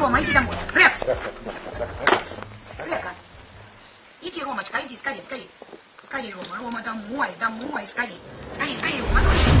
Рома, иди домой. Рекс! Река. Иди, Ромочка, иди, скорей, скорей. Скорей, Рома, Рома, домой, домой, скорей. Скорей, скорей, Рома, ну.